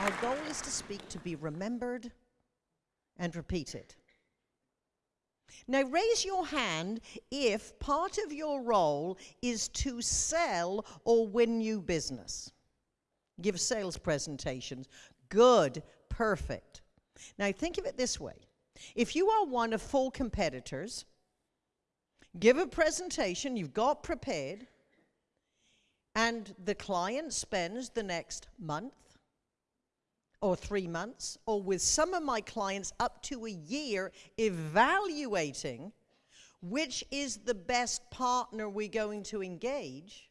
Our goal is to speak to be remembered and repeated. Now, raise your hand if part of your role is to sell or win new business. Give sales presentations. Good, perfect. Now, think of it this way if you are one of four competitors, give a presentation you've got prepared, and the client spends the next month or three months, or with some of my clients up to a year evaluating which is the best partner we're going to engage,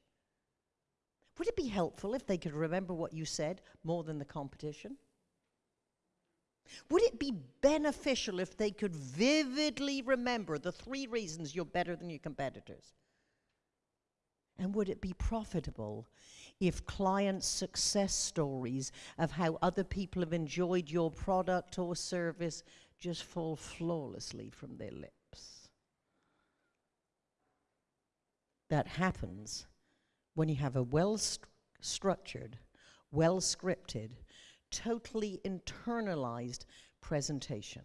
would it be helpful if they could remember what you said more than the competition? Would it be beneficial if they could vividly remember the three reasons you're better than your competitors? And would it be profitable if client success stories of how other people have enjoyed your product or service just fall flawlessly from their lips? That happens when you have a well st structured, well scripted, totally internalized presentation.